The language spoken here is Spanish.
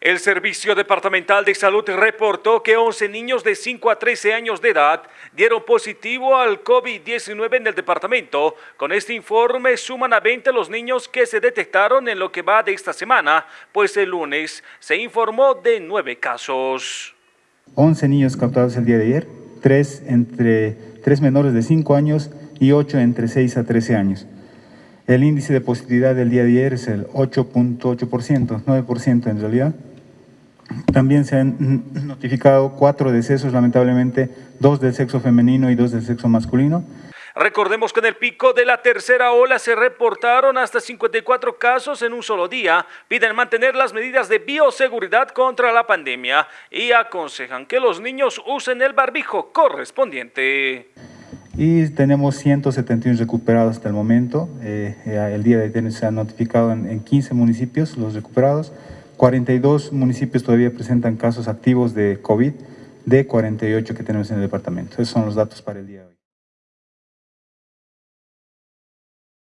El Servicio Departamental de Salud reportó que 11 niños de 5 a 13 años de edad dieron positivo al COVID-19 en el departamento. Con este informe suman a 20 los niños que se detectaron en lo que va de esta semana, pues el lunes se informó de 9 casos. 11 niños captados el día de ayer, 3 entre 3 menores de 5 años y 8 entre 6 a 13 años. El índice de positividad del día de ayer es el 8.8%, 9% en realidad. También se han notificado cuatro decesos, lamentablemente, dos del sexo femenino y dos del sexo masculino. Recordemos que en el pico de la tercera ola se reportaron hasta 54 casos en un solo día. Piden mantener las medidas de bioseguridad contra la pandemia y aconsejan que los niños usen el barbijo correspondiente. Y tenemos 171 recuperados hasta el momento. Eh, eh, el día de ayer se han notificado en, en 15 municipios los recuperados. 42 municipios todavía presentan casos activos de COVID, de 48 que tenemos en el departamento. Esos son los datos para el día de hoy.